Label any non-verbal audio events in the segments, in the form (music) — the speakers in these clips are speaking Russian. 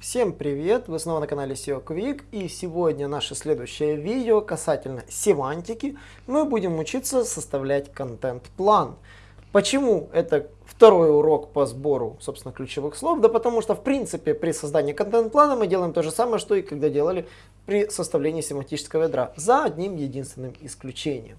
Всем привет! Вы снова на канале SEO Quick и сегодня наше следующее видео касательно семантики. Мы будем учиться составлять контент-план. Почему это второй урок по сбору, собственно, ключевых слов? Да потому что, в принципе, при создании контент-плана мы делаем то же самое, что и когда делали при составлении семантического ядра, за одним единственным исключением.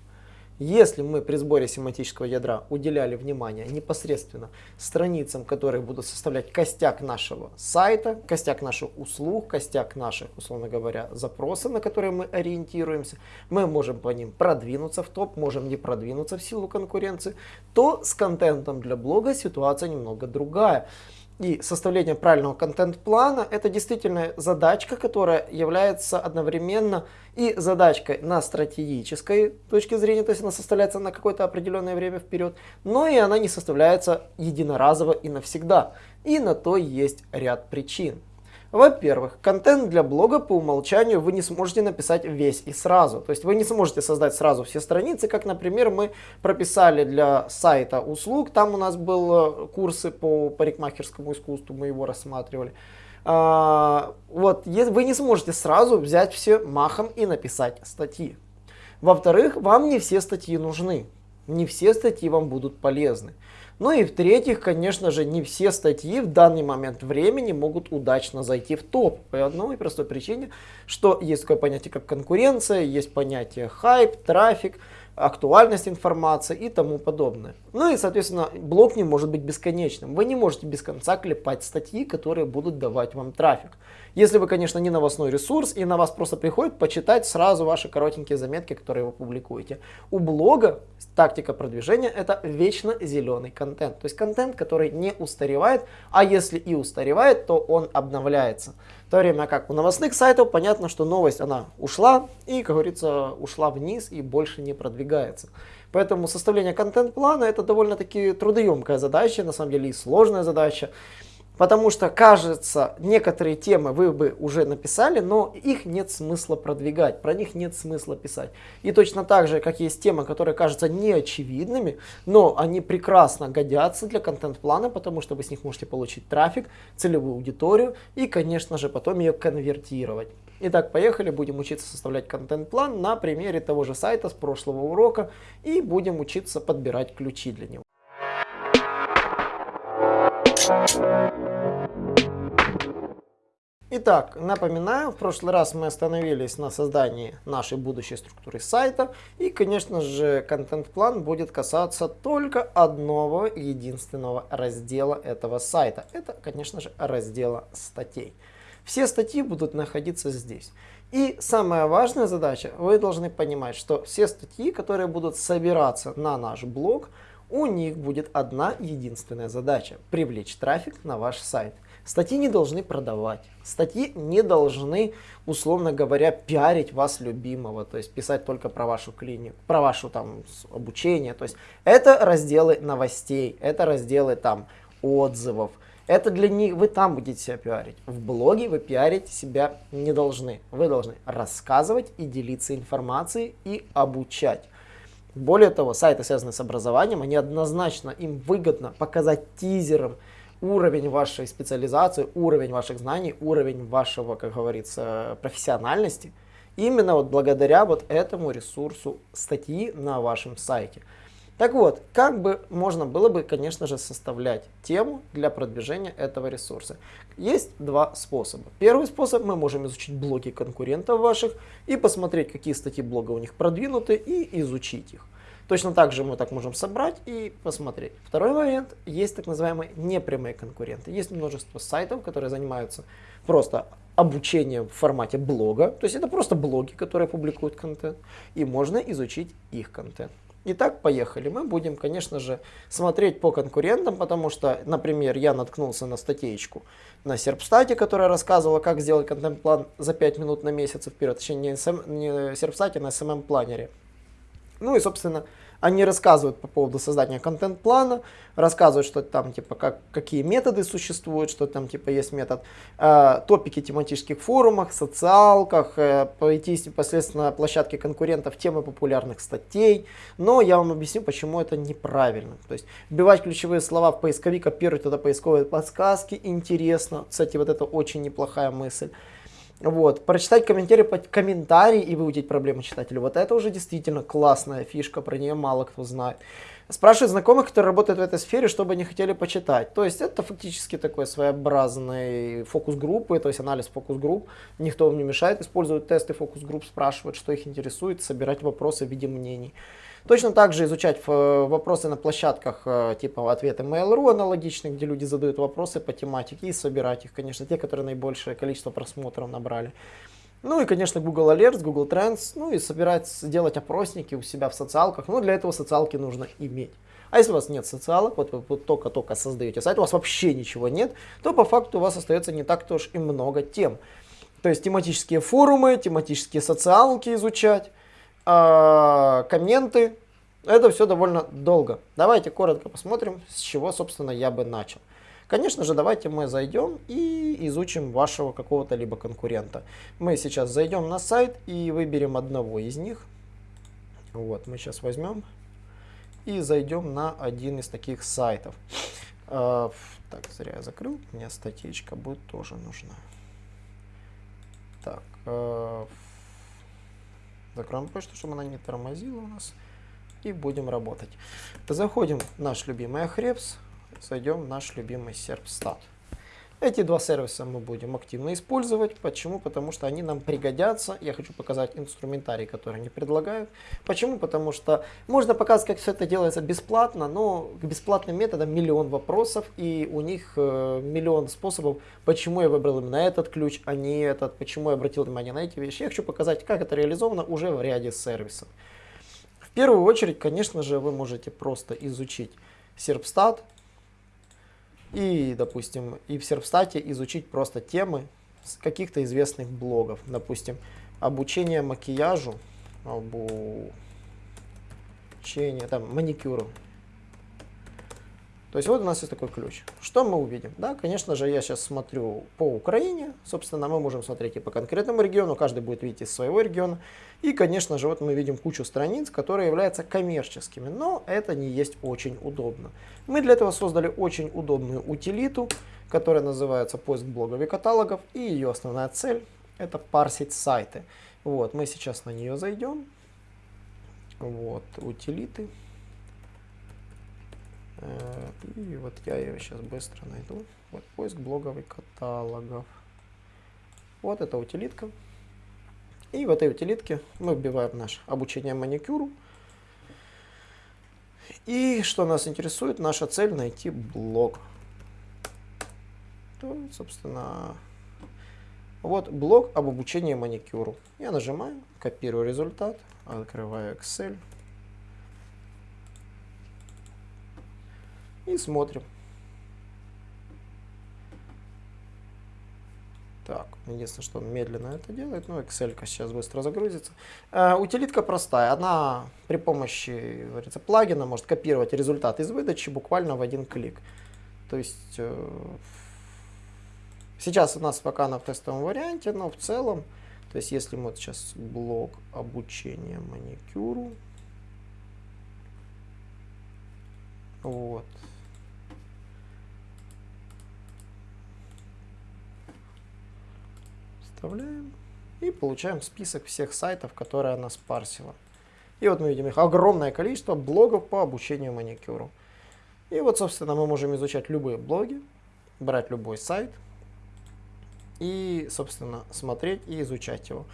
Если мы при сборе семантического ядра уделяли внимание непосредственно страницам, которые будут составлять костяк нашего сайта, костяк наших услуг, костяк наших, условно говоря, запросов, на которые мы ориентируемся, мы можем по ним продвинуться в топ, можем не продвинуться в силу конкуренции, то с контентом для блога ситуация немного другая. И составление правильного контент-плана это действительно задачка, которая является одновременно и задачкой на стратегической точке зрения, то есть она составляется на какое-то определенное время вперед, но и она не составляется единоразово и навсегда. И на то есть ряд причин. Во-первых, контент для блога по умолчанию вы не сможете написать весь и сразу. То есть вы не сможете создать сразу все страницы, как, например, мы прописали для сайта услуг. Там у нас был э, курсы по парикмахерскому искусству, мы его рассматривали. А, вот, вы не сможете сразу взять все махом и написать статьи. Во-вторых, вам не все статьи нужны. Не все статьи вам будут полезны. Ну и в-третьих, конечно же, не все статьи в данный момент времени могут удачно зайти в топ. По одной простой причине, что есть такое понятие, как конкуренция, есть понятие хайп, трафик, актуальность информации и тому подобное. Ну и, соответственно, блог не может быть бесконечным. Вы не можете без конца клепать статьи, которые будут давать вам трафик. Если вы, конечно, не новостной ресурс, и на вас просто приходит почитать сразу ваши коротенькие заметки, которые вы публикуете. У блога тактика продвижения это вечно зеленый контент. То есть контент, который не устаревает, а если и устаревает, то он обновляется. В то время как у новостных сайтов понятно, что новость она ушла и, как говорится, ушла вниз и больше не продвигается. Поэтому составление контент-плана это довольно-таки трудоемкая задача, на самом деле и сложная задача. Потому что, кажется, некоторые темы вы бы уже написали, но их нет смысла продвигать, про них нет смысла писать. И точно так же, как есть темы, которые кажутся неочевидными, но они прекрасно годятся для контент-плана, потому что вы с них можете получить трафик, целевую аудиторию и, конечно же, потом ее конвертировать. Итак, поехали, будем учиться составлять контент-план на примере того же сайта с прошлого урока и будем учиться подбирать ключи для него. Итак, напоминаю, в прошлый раз мы остановились на создании нашей будущей структуры сайта. И, конечно же, контент-план будет касаться только одного единственного раздела этого сайта. Это, конечно же, раздела статей. Все статьи будут находиться здесь. И самая важная задача, вы должны понимать, что все статьи, которые будут собираться на наш блог, у них будет одна единственная задача – привлечь трафик на ваш сайт. Статьи не должны продавать, статьи не должны, условно говоря, пиарить вас любимого, то есть писать только про вашу клинику, про ваше там обучение. То есть это разделы новостей, это разделы там отзывов, это для них, вы там будете себя пиарить. В блоге вы пиарить себя не должны. Вы должны рассказывать и делиться информацией и обучать. Более того, сайты, связанные с образованием, они однозначно, им выгодно показать тизером уровень вашей специализации, уровень ваших знаний, уровень вашего, как говорится, профессиональности. Именно вот благодаря вот этому ресурсу статьи на вашем сайте. Так вот, как бы можно было бы, конечно же, составлять тему для продвижения этого ресурса? Есть два способа. Первый способ, мы можем изучить блоги конкурентов ваших и посмотреть, какие статьи блога у них продвинуты и изучить их. Точно так же мы так можем собрать и посмотреть. Второй вариант, есть так называемые непрямые конкуренты. Есть множество сайтов, которые занимаются просто обучением в формате блога. То есть это просто блоги, которые публикуют контент. И можно изучить их контент. Итак, поехали. Мы будем, конечно же, смотреть по конкурентам, потому что, например, я наткнулся на статейку на Серпстате, которая рассказывала, как сделать контент-план за 5 минут на месяц вперед. Точнее, не, SM, не Серпстате, на SMM-планере. Ну и, собственно, Они рассказывают по поводу создания контент-плана, рассказывают, что там, типа, как, какие методы существуют, что там, типа, есть метод, э, топики тематических форумах, социалках, э, пройтись непосредственно площадке конкурентов, темы популярных статей. Но я вам объясню, почему это неправильно. То есть, вбивать ключевые слова в поисковик, копировать туда поисковые подсказки, интересно. Кстати, вот это очень неплохая мысль. Вот, прочитать комментарии, комментарии и выудить проблемы читателя. Вот это уже действительно классная фишка, про нее мало кто знает. Спрашивать знакомых, которые работают в этой сфере, чтобы они хотели почитать. То есть это фактически такой своеобразный фокус-группы, то есть анализ фокус-групп. Никто вам не мешает использовать тесты фокус-групп, спрашивать, что их интересует, собирать вопросы в виде мнений. Точно так же изучать э, вопросы на площадках э, типа ответы Mail.ru аналогичные, где люди задают вопросы по тематике и собирать их, конечно, те, которые наибольшее количество просмотров набрали. Ну и, конечно, Google Alerts, Google Trends, ну и собирать, делать опросники у себя в социалках. Но для этого социалки нужно иметь. А если у вас нет социалок, вот вы только-только создаете сайт, у вас вообще ничего нет, то по факту у вас остается не так-то уж и много тем. То есть тематические форумы, тематические социалки изучать, комменты. Это все довольно долго. Давайте коротко посмотрим, с чего, собственно, я бы начал. Конечно же, давайте мы зайдем и изучим вашего какого-то либо конкурента. Мы сейчас зайдем на сайт и выберем одного из них. Вот, мы сейчас возьмем и зайдем на один из таких сайтов. Э, так, зря я закрыл, мне статейка будет тоже нужна. Так, э, Закроем почту, чтобы она не тормозила у нас. И будем работать. Заходим в наш любимый Ahrefs, зайдем в наш любимый Serpstat. Эти два сервиса мы будем активно использовать. Почему? Потому что они нам пригодятся. Я хочу показать инструментарий, который они предлагают. Почему? Потому что можно показать, как все это делается бесплатно, но к бесплатным методам миллион вопросов, и у них э, миллион способов, почему я выбрал именно этот ключ, а не этот, почему я обратил внимание на эти вещи. Я хочу показать, как это реализовано уже в ряде сервисов. В первую очередь, конечно же, вы можете просто изучить Serpstat, и, допустим, и в Серпстате изучить просто темы каких-то известных блогов. Допустим, обучение макияжу, обучение, там, маникюру. То есть вот у нас есть такой ключ. Что мы увидим? Да, конечно же, я сейчас смотрю по Украине. Собственно, мы можем смотреть и по конкретному региону. Каждый будет видеть из своего региона. И, конечно же, вот мы видим кучу страниц, которые являются коммерческими. Но это не есть очень удобно. Мы для этого создали очень удобную утилиту, которая называется поиск блогов и каталогов. И ее основная цель это парсить сайты. Вот, мы сейчас на нее зайдем. Вот, утилиты. Э, и вот я ее сейчас быстро найду. Вот поиск блогов и каталогов. Вот эта утилитка. И в этой утилитке мы вбиваем наше обучение маникюру. И что нас интересует, наша цель найти блог. То, собственно, вот блог об обучении маникюру. Я нажимаю, копирую результат, открываю Excel. И смотрим. Так, единственное, что он медленно это делает, но Excel сейчас быстро загрузится. Э, утилитка простая, она при помощи говорится, плагина может копировать результат из выдачи буквально в один клик. То есть э, сейчас у нас пока на тестовом варианте, но в целом, то есть если мы вот сейчас блок обучения маникюру, вот, Вставляем и получаем список всех сайтов, которые она спарсила. И вот мы видим их огромное количество блогов по обучению маникюру. И вот, собственно, мы можем изучать любые блоги, брать любой сайт и, собственно, смотреть и изучать его.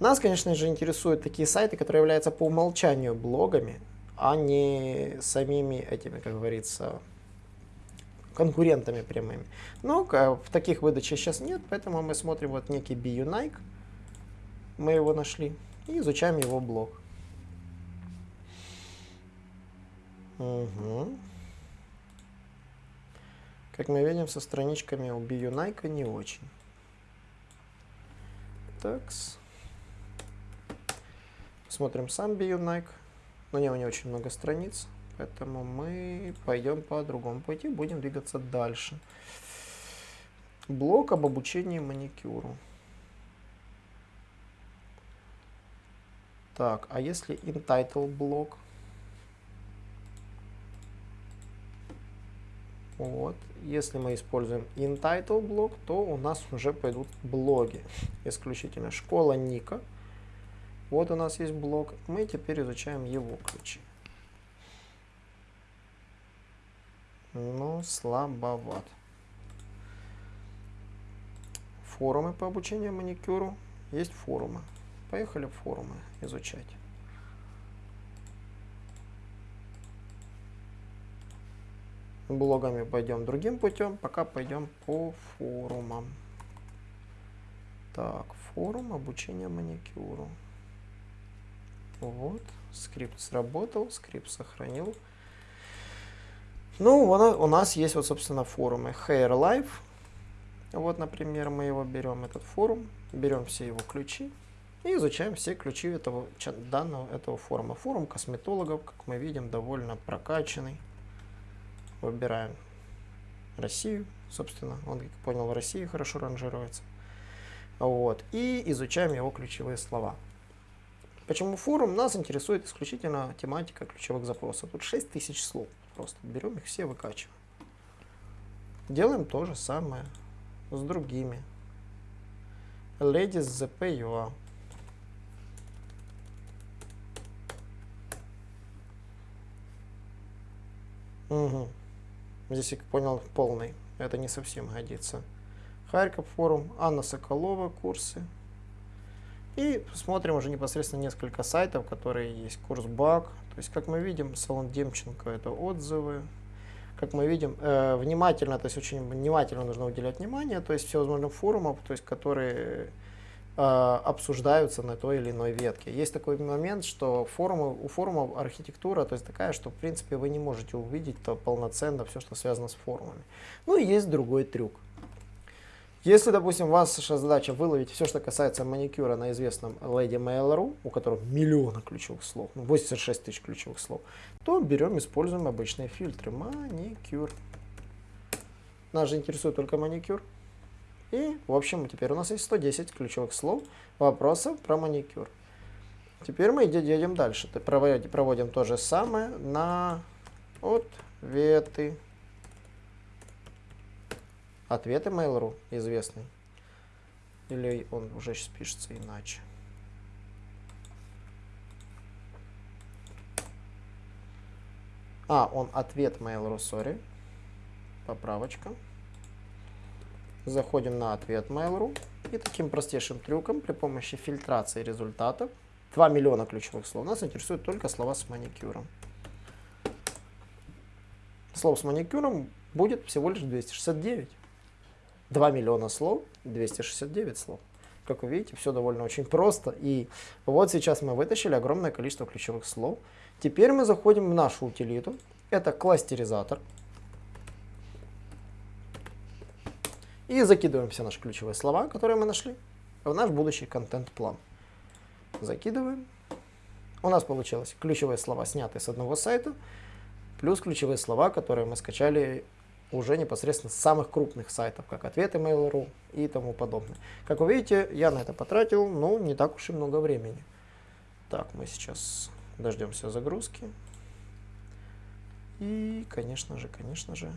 Нас, конечно же, интересуют такие сайты, которые являются по умолчанию блогами, а не самими этими, как говорится, конкурентами прямыми. Но в таких выдачах сейчас нет, поэтому мы смотрим вот некий BUnike. Мы его нашли и изучаем его блог. Угу. Как мы видим, со страничками у BUnike не очень. Так. Смотрим сам BUnike. но у него не очень много страниц, поэтому мы пойдем по другому пути, будем двигаться дальше. Блок об обучении маникюру. Так, а если entitle блок? Вот. Если мы используем entitle блок, то у нас уже пойдут блоги. Исключительно школа Ника. Вот у нас есть блок. Мы теперь изучаем его ключи. Ну, слабоват. Форумы по обучению маникюру. Есть форумы. Поехали форумы изучать. Блогами пойдем другим путем, пока пойдем по форумам. Так, форум обучения маникюру. Вот, скрипт сработал, скрипт сохранил. Ну, у нас есть вот, собственно, форумы Hair Life. Вот, например, мы его берем, этот форум, берем все его ключи и изучаем все ключи этого данного этого форума. Форум косметологов, как мы видим, довольно прокачанный. Выбираем Россию, собственно, он, как понял, в России хорошо ранжируется. Вот, и изучаем его ключевые слова. Почему форум? Нас интересует исключительно тематика ключевых запросов. Тут 6000 слов. Просто берем их все, выкачиваем. Делаем то же самое с другими. Ladies ZP.ua Угу. Здесь, я понял, полный. Это не совсем годится. Харьков форум, Анна Соколова, курсы. И смотрим уже непосредственно несколько сайтов, которые есть. Курс БАК. То есть, как мы видим, салон Демченко это отзывы. Как мы видим, э, внимательно, то есть очень внимательно нужно уделять внимание, то есть всевозможным форумам, то есть которые э, обсуждаются на той или иной ветке. Есть такой момент, что форумы, у форумов архитектура то есть такая, что в принципе вы не можете увидеть то полноценно все, что связано с форумами. Ну и есть другой трюк. Если, допустим, ваша задача выловить все, что касается маникюра на известном Lady Mail.ru, у которого миллионы ключевых слов, 86 ну, тысяч ключевых слов, то берем, используем обычные фильтры. Маникюр. Нас же интересует только маникюр. И, в общем, теперь у нас есть 110 ключевых слов вопросов про маникюр. Теперь мы едем дальше. Проводим то же самое на ответы. Ответы Mail.ru известный. Или он уже сейчас пишется иначе. А, он ответ Mail.ru, sorry. Поправочка. Заходим на ответ Mail.ru и таким простейшим трюком при помощи фильтрации результатов 2 миллиона ключевых слов. Нас интересуют только слова с маникюром. Слов с маникюром будет всего лишь 269. 2 миллиона слов, 269 слов. Как вы видите, все довольно очень просто. И вот сейчас мы вытащили огромное количество ключевых слов. Теперь мы заходим в нашу утилиту. Это кластеризатор. И закидываем все наши ключевые слова, которые мы нашли, в наш будущий контент-план. Закидываем. У нас получилось ключевые слова, снятые с одного сайта, плюс ключевые слова, которые мы скачали уже непосредственно с самых крупных сайтов, как ответы Mail.ru и тому подобное. Как вы видите, я на это потратил, ну, не так уж и много времени. Так, мы сейчас дождемся загрузки. И, конечно же, конечно же,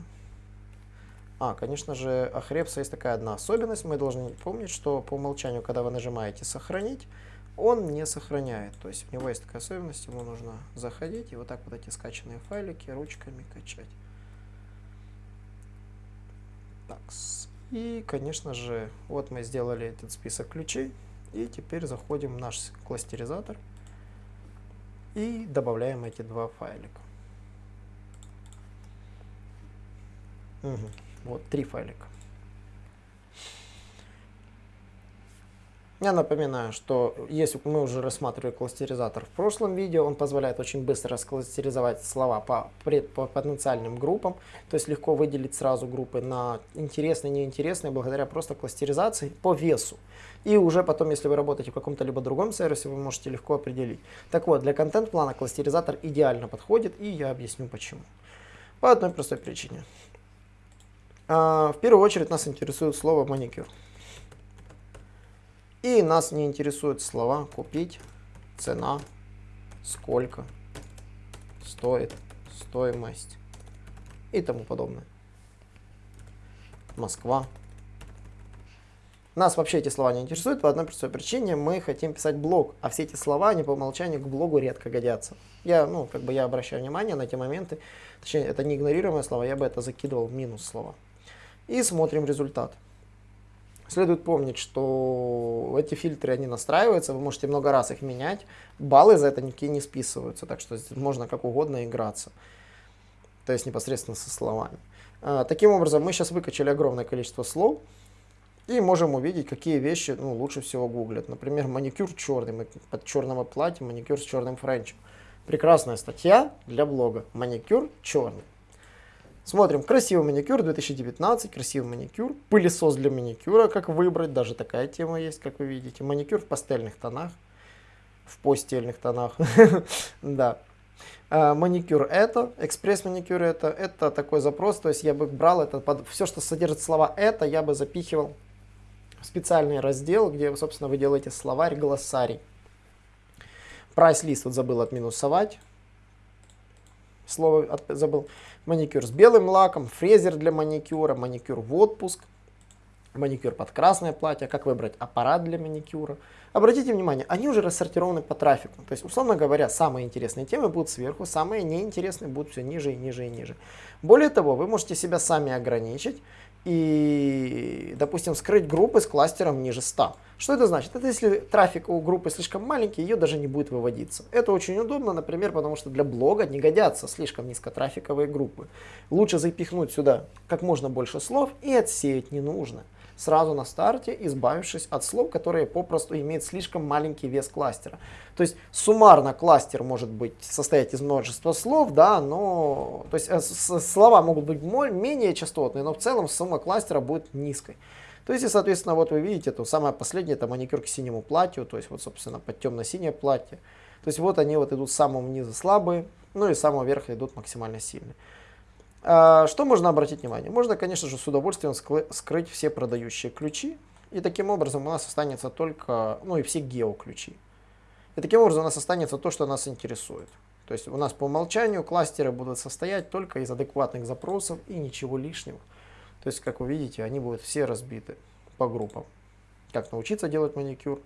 а, конечно же, у Ahrefs есть такая одна особенность. Мы должны помнить, что по умолчанию, когда вы нажимаете «Сохранить», он не сохраняет. То есть у него есть такая особенность, ему нужно заходить и вот так вот эти скачанные файлики ручками качать. Так, и, конечно же, вот мы сделали этот список ключей. И теперь заходим в наш кластеризатор и добавляем эти два файлика. Угу. Вот, три файлика. Я напоминаю, что если мы уже рассматривали кластеризатор в прошлом видео, он позволяет очень быстро раскластеризовать слова по, по потенциальным группам, то есть легко выделить сразу группы на интересные неинтересные благодаря просто кластеризации по весу. И уже потом, если вы работаете в каком-то либо другом сервисе, вы можете легко определить. Так вот, для контент-плана кластеризатор идеально подходит, и я объясню почему. По одной простой причине. А, в первую очередь нас интересует слово маникюр. И нас не интересуют слова купить, цена, сколько, стоит, стоимость и тому подобное. Москва. Нас вообще эти слова не интересуют по одной простой причине. Мы хотим писать блог, а все эти слова, они по умолчанию к блогу редко годятся. Я, ну, как бы я обращаю внимание на эти моменты. Точнее, это не игнорируемые слова, я бы это закидывал в минус слова. И смотрим результат. Следует помнить, что эти фильтры, они настраиваются, вы можете много раз их менять, баллы за это никакие не списываются, так что можно как угодно играться, то есть непосредственно со словами. А, таким образом, мы сейчас выкачали огромное количество слов и можем увидеть, какие вещи ну, лучше всего гуглят. Например, маникюр черный, под черного платья, маникюр с черным френчем. Прекрасная статья для блога. Маникюр черный. Смотрим, красивый маникюр 2019, красивый маникюр, пылесос для маникюра, как выбрать, даже такая тема есть, как вы видите. Маникюр в пастельных тонах, в постельных тонах, (laughs) да. А, маникюр это, экспресс маникюр это, это такой запрос, то есть я бы брал это, все, что содержит слова это, я бы запихивал в специальный раздел, где, собственно, вы делаете словарь, глоссарий. Прайс-лист вот забыл отминусовать, слово от, забыл маникюр с белым лаком, фрезер для маникюра, маникюр в отпуск, маникюр под красное платье, как выбрать аппарат для маникюра. Обратите внимание, они уже рассортированы по трафику. То есть, условно говоря, самые интересные темы будут сверху, самые неинтересные будут все ниже и ниже и ниже. Более того, вы можете себя сами ограничить и, допустим, скрыть группы с кластером ниже 100. Что это значит? Это если трафик у группы слишком маленький, ее даже не будет выводиться. Это очень удобно, например, потому что для блога не годятся слишком низкотрафиковые группы. Лучше запихнуть сюда как можно больше слов и отсеять ненужное сразу на старте, избавившись от слов, которые попросту имеют слишком маленький вес кластера. То есть суммарно кластер может быть состоять из множества слов, да, но то есть э, слова могут быть менее частотные, но в целом сумма кластера будет низкой. То есть, и, соответственно, вот вы видите, то самое последнее, это маникюр к синему платью, то есть вот, собственно, под темно-синее платье. То есть вот они вот идут с самого низа слабые, ну и с самого верха идут максимально сильные. А, что можно обратить внимание? Можно, конечно же, с удовольствием скрыть все продающие ключи, и таким образом у нас останется только, ну и все геоключи. И таким образом у нас останется то, что нас интересует. То есть у нас по умолчанию кластеры будут состоять только из адекватных запросов и ничего лишнего. То есть, как вы видите, они будут все разбиты по группам. Как научиться делать маникюр.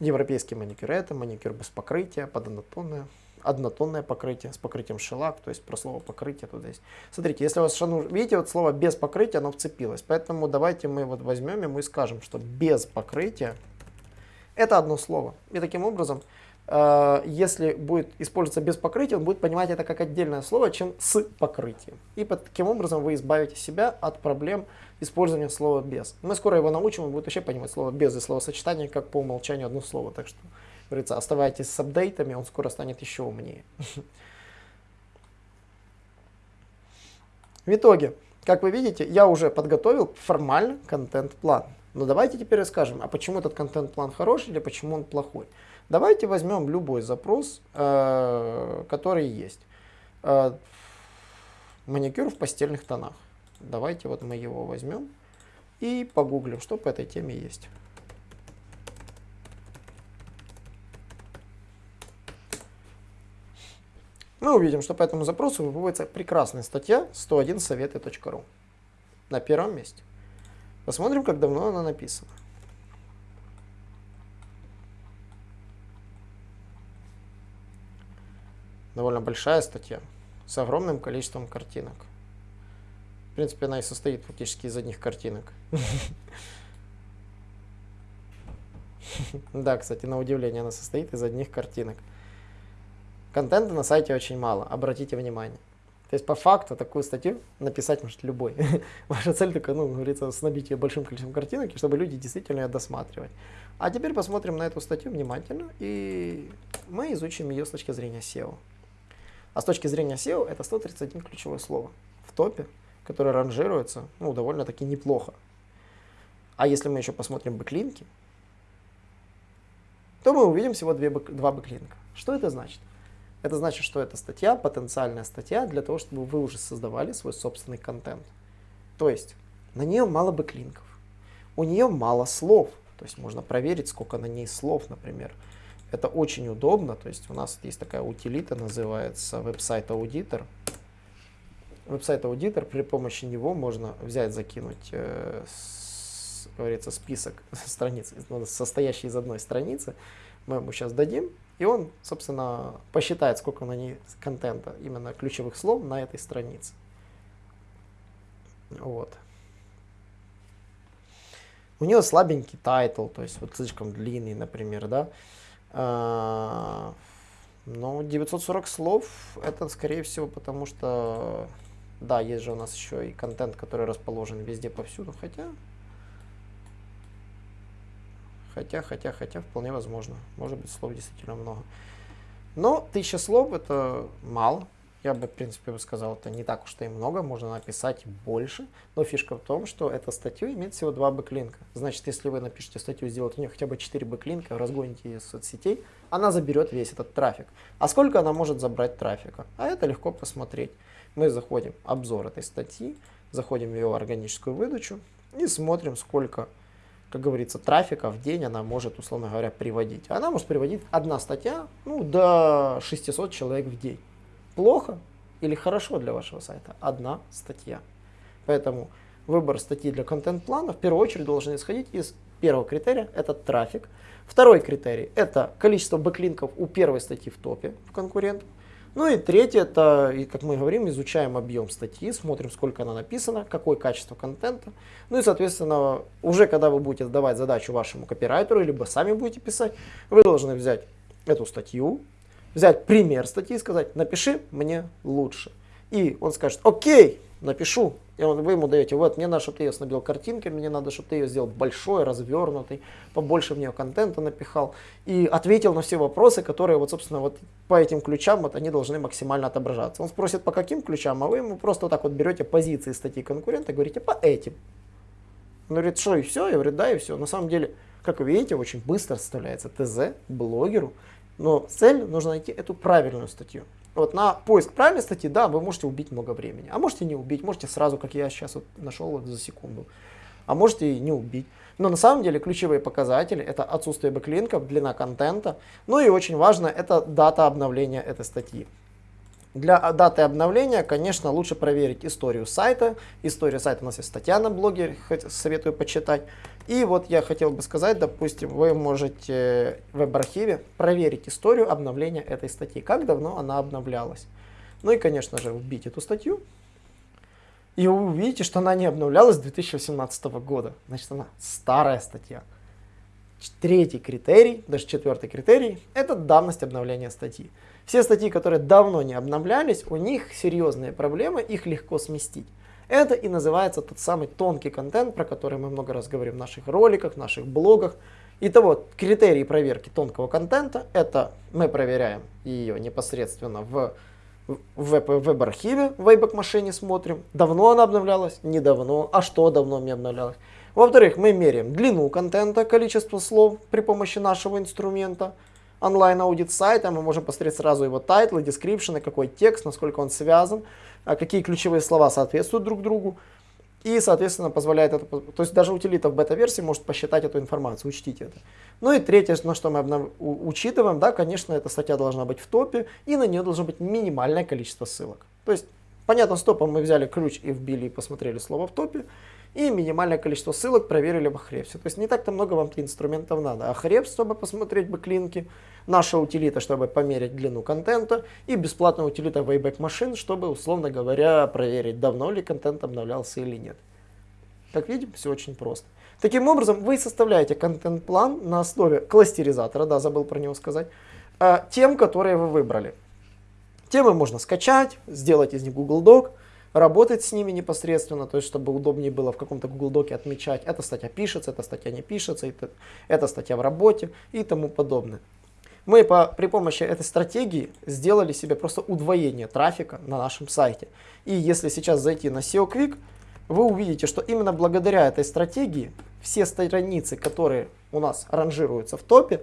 Европейский маникюр это, маникюр без покрытия, пододнотонное однотонное покрытие с покрытием шелак, то есть про слово покрытие тут есть. Смотрите, если у вас шану, видите, вот слово без покрытия, оно вцепилось, поэтому давайте мы вот возьмем и мы скажем, что без покрытия это одно слово. И таким образом, э, если будет использоваться без покрытия, он будет понимать это как отдельное слово, чем с покрытием. И под, таким образом вы избавите себя от проблем использования слова без. Мы скоро его научим, он будет вообще понимать слово без и словосочетание как по умолчанию одно слово. Так что говорится, оставайтесь с апдейтами, он скоро станет еще умнее. В итоге, как вы видите, я уже подготовил формально контент-план. Но давайте теперь расскажем, а почему этот контент-план хороший или почему он плохой. Давайте возьмем любой запрос, э, который есть. Э, маникюр в постельных тонах. Давайте вот мы его возьмем и погуглим, что по этой теме есть. Мы увидим, что по этому запросу выводится прекрасная статья 101 советы.ру на первом месте. Посмотрим, как давно она написана. Довольно большая статья с огромным количеством картинок. В принципе, она и состоит фактически из одних картинок. (laughs) Да, кстати, на удивление, она состоит из одних картинок. Контента на сайте очень мало, обратите внимание. То есть по факту такую статью написать может любой. (laughs) Ваша цель только, ну, говорится, снабить ее большим количеством картинок, чтобы люди действительно ее досматривали. А теперь посмотрим на эту статью внимательно, и мы изучим ее с точки зрения SEO. А с точки зрения SEO это 131 ключевое слово в топе, которое ранжируется ну, довольно-таки неплохо. А если мы еще посмотрим бэклинки, то мы увидим всего две, два бэклинка. Что это значит? Это значит, что эта статья, потенциальная статья для того, чтобы вы уже создавали свой собственный контент. То есть на нее мало бэклинков, у нее мало слов, то есть можно проверить, сколько на ней слов, например. Это очень удобно, то есть у нас есть такая утилита, называется WebSite Auditor. WebSite Auditor, при помощи него можно взять, закинуть, э, с, говорится, список (laughs) страниц, ну, состоящий из одной страницы. Мы ему сейчас дадим, и он, собственно, посчитает, сколько на ней контента, именно ключевых слов на этой странице. Вот. У нее слабенький title, то есть вот слишком длинный, например, да. А, но 940 слов это, скорее всего, потому что, да, есть же у нас еще и контент, который расположен везде повсюду, хотя, хотя, хотя, хотя, вполне возможно. Может быть, слов действительно много. Но тысяча слов это мало, я бы, в принципе, бы сказал, это не так уж и много, можно написать больше. Но фишка в том, что эта статья имеет всего два бэклинка. Значит, если вы напишете статью, сделаете у нее хотя бы 4 бэклинка, разгоните ее из соцсетей, она заберет весь этот трафик. А сколько она может забрать трафика? А это легко посмотреть. Мы заходим в обзор этой статьи, заходим в ее органическую выдачу и смотрим, сколько как говорится, трафика в день она может, условно говоря, приводить. Она может приводить одна статья ну, до 600 человек в день плохо или хорошо для вашего сайта? Одна статья. Поэтому выбор статьи для контент-плана в первую очередь должен исходить из первого критерия, это трафик. Второй критерий, это количество бэклинков у первой статьи в топе в конкурентов. Ну и третье, это, как мы говорим, изучаем объем статьи, смотрим, сколько она написана, какое качество контента. Ну и, соответственно, уже когда вы будете давать задачу вашему копирайтеру, либо сами будете писать, вы должны взять эту статью, взять пример статьи и сказать, напиши мне лучше. И он скажет, окей, напишу. И он, вы ему даете, вот, мне надо, чтобы ты ее снабдил картинками, мне надо, чтобы ты ее сделал большой, развернутый, побольше в нее контента напихал. И ответил на все вопросы, которые, вот, собственно, вот по этим ключам, вот они должны максимально отображаться. Он спросит, по каким ключам, а вы ему просто вот так вот берете позиции статьи конкурента и говорите, по этим. Он говорит, что, и все? Я говорю, да, и все. На самом деле, как вы видите, очень быстро составляется ТЗ блогеру, но цель нужно найти эту правильную статью. Вот на поиск правильной статьи, да, вы можете убить много времени. А можете не убить, можете сразу, как я сейчас вот нашел вот за секунду. А можете и не убить. Но на самом деле ключевые показатели это отсутствие бэклинков, длина контента. Ну и очень важно это дата обновления этой статьи. Для даты обновления, конечно, лучше проверить историю сайта. История сайта у нас есть статья на блоге, советую почитать. И вот я хотел бы сказать, допустим, вы можете в веб-архиве проверить историю обновления этой статьи, как давно она обновлялась. Ну и, конечно же, вбить эту статью. И вы увидите, что она не обновлялась с 2018 года. Значит, она старая статья. Третий критерий, даже четвертый критерий, это давность обновления статьи. Все статьи, которые давно не обновлялись, у них серьезные проблемы, их легко сместить. Это и называется тот самый тонкий контент, про который мы много раз говорим в наших роликах, в наших блогах. Итого, критерии проверки тонкого контента, это мы проверяем ее непосредственно в веб-архиве, в Wayback машине смотрим, давно она обновлялась, недавно, а что давно не обновлялось. Во-вторых, мы меряем длину контента, количество слов при помощи нашего инструмента онлайн-аудит сайта, мы можем посмотреть сразу его title ы, description ы, какой текст, насколько он связан, а какие ключевые слова соответствуют друг другу. И, соответственно, позволяет это, то есть даже утилита в бета-версии может посчитать эту информацию, учтите это. Ну и третье, на что мы обнов... учитываем, да, конечно, эта статья должна быть в топе, и на нее должно быть минимальное количество ссылок. То есть, понятно, с топом мы взяли ключ и вбили и посмотрели слово в топе, и минимальное количество ссылок проверили в Ahrefs. То есть не так-то много вам инструментов надо. Ahrefs, чтобы посмотреть бэклинки, наша утилита, чтобы померить длину контента, и бесплатная утилита Wayback Machine, чтобы, условно говоря, проверить, давно ли контент обновлялся или нет. Как видим, все очень просто. Таким образом, вы составляете контент-план на основе кластеризатора, да, забыл про него сказать, а, тем, которые вы выбрали. Темы можно скачать, сделать из них Google Doc, работать с ними непосредственно, то есть чтобы удобнее было в каком-то Google Доке отмечать, эта статья пишется, эта статья не пишется, это, эта статья в работе и тому подобное. Мы по, при помощи этой стратегии сделали себе просто удвоение трафика на нашем сайте. И если сейчас зайти на SEO Quick, вы увидите, что именно благодаря этой стратегии все страницы, которые у нас ранжируются в топе,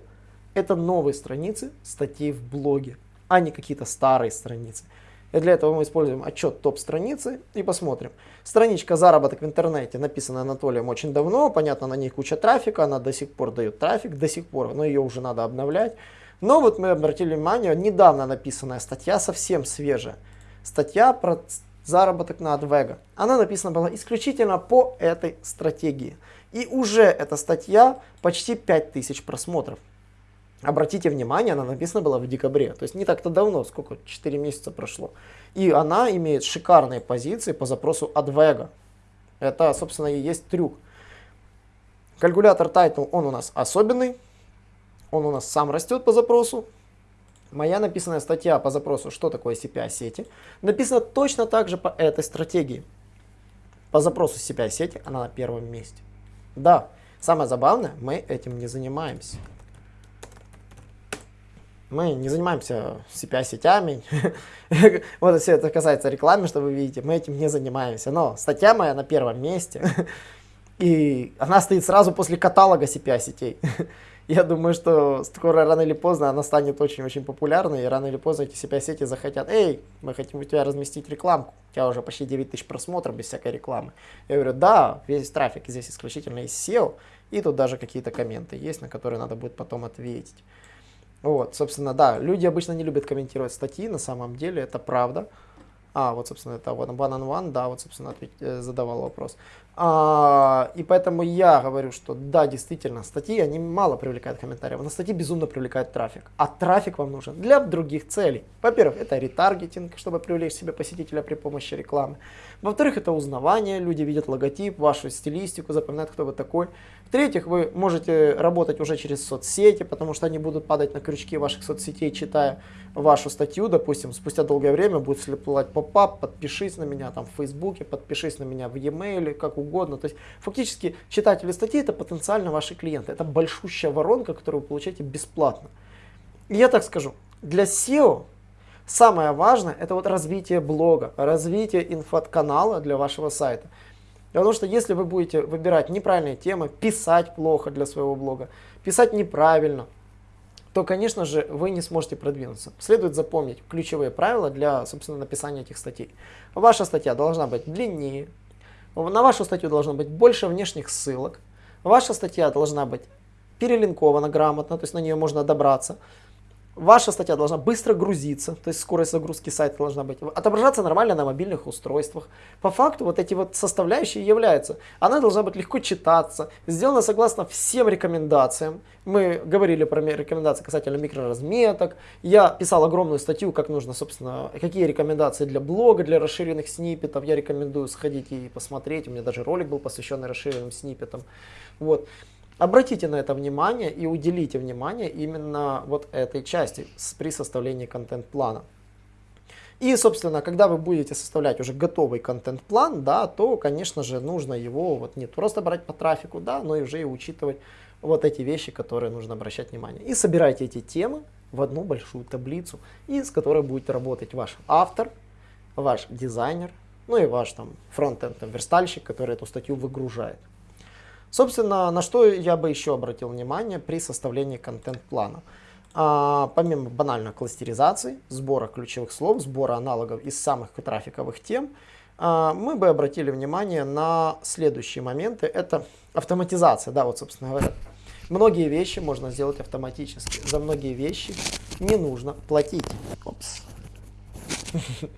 это новые страницы статей в блоге, а не какие-то старые страницы. И для этого мы используем отчет топ-страницы и посмотрим. Страничка «Заработок в интернете» написана Анатолием очень давно. Понятно, на ней куча трафика, она до сих пор дает трафик, до сих пор, но ее уже надо обновлять. Но вот мы обратили внимание, недавно написанная статья, совсем свежая. Статья про заработок на AdVega. Она написана была исключительно по этой стратегии. И уже эта статья почти 5000 просмотров. Обратите внимание, она написана была в декабре, то есть не так-то давно, сколько, 4 месяца прошло. И она имеет шикарные позиции по запросу Advega. Это, собственно, и есть трюк. Калькулятор Title, он у нас особенный, он у нас сам растет по запросу. Моя написанная статья по запросу, что такое CPI-сети, написана точно так же по этой стратегии. По запросу CPI-сети она на первом месте. Да, самое забавное, мы этим не занимаемся. Мы не занимаемся CPI-сетями. (laughs) вот если это касается рекламы, что вы видите, мы этим не занимаемся. Но статья моя на первом месте. (laughs) И она стоит сразу после каталога CPI-сетей. (laughs) Я думаю, что скоро, рано или поздно, она станет очень-очень популярной, и рано или поздно эти CPI-сети захотят, эй, мы хотим у тебя разместить рекламку, у тебя уже почти 9 тысяч просмотров без всякой рекламы. Я говорю, да, весь трафик здесь исключительно из SEO, и тут даже какие-то комменты есть, на которые надо будет потом ответить. Вот, собственно, да, люди обычно не любят комментировать статьи, на самом деле это правда. А, вот, собственно, это вот one on one, да, вот, собственно, ответ, э, задавал вопрос. А, и поэтому я говорю, что да, действительно, статьи, они мало привлекают комментариев, но статьи безумно привлекают трафик. А трафик вам нужен для других целей. Во-первых, это ретаргетинг, чтобы привлечь себе посетителя при помощи рекламы. Во-вторых, это узнавание, люди видят логотип, вашу стилистику, запоминают, кто вы такой. В-третьих, вы можете работать уже через соцсети, потому что они будут падать на крючки ваших соцсетей, читая вашу статью, допустим, спустя долгое время будет всплывать поп-ап, подпишись на меня там в Фейсбуке, подпишись на меня в e-mail, как угодно. То есть фактически читатели статьи это потенциально ваши клиенты. Это большущая воронка, которую вы получаете бесплатно. И я так скажу, для SEO самое важное это вот развитие блога, развитие инфоканала для вашего сайта. Потому что если вы будете выбирать неправильные темы, писать плохо для своего блога, писать неправильно, то, конечно же, вы не сможете продвинуться. Следует запомнить ключевые правила для, собственно, написания этих статей. Ваша статья должна быть длиннее, на вашу статью должно быть больше внешних ссылок, ваша статья должна быть перелинкована грамотно, то есть на нее можно добраться. Ваша статья должна быстро грузиться, то есть скорость загрузки сайта должна быть, отображаться нормально на мобильных устройствах. По факту вот эти вот составляющие являются. Она должна быть легко читаться, сделана согласно всем рекомендациям. Мы говорили про рекомендации касательно микроразметок. Я писал огромную статью, как нужно, собственно, какие рекомендации для блога, для расширенных сниппетов. Я рекомендую сходить и посмотреть. У меня даже ролик был посвященный расширенным сниппетам. Вот. Обратите на это внимание и уделите внимание именно вот этой части при составлении контент-плана. И, собственно, когда вы будете составлять уже готовый контент-план, да, то, конечно же, нужно его вот не просто брать по трафику, да, но и уже и учитывать вот эти вещи, которые нужно обращать внимание. И собирайте эти темы в одну большую таблицу, и с которой будет работать ваш автор, ваш дизайнер, ну и ваш там фронтенд верстальщик, который эту статью выгружает. Собственно, на что я бы еще обратил внимание при составлении контент-плана. А, помимо банальной кластеризации, сбора ключевых слов, сбора аналогов из самых трафиковых тем, а, мы бы обратили внимание на следующие моменты. Это автоматизация, да, вот, собственно говоря. Многие вещи можно сделать автоматически. За многие вещи не нужно платить. Опс. (laughs)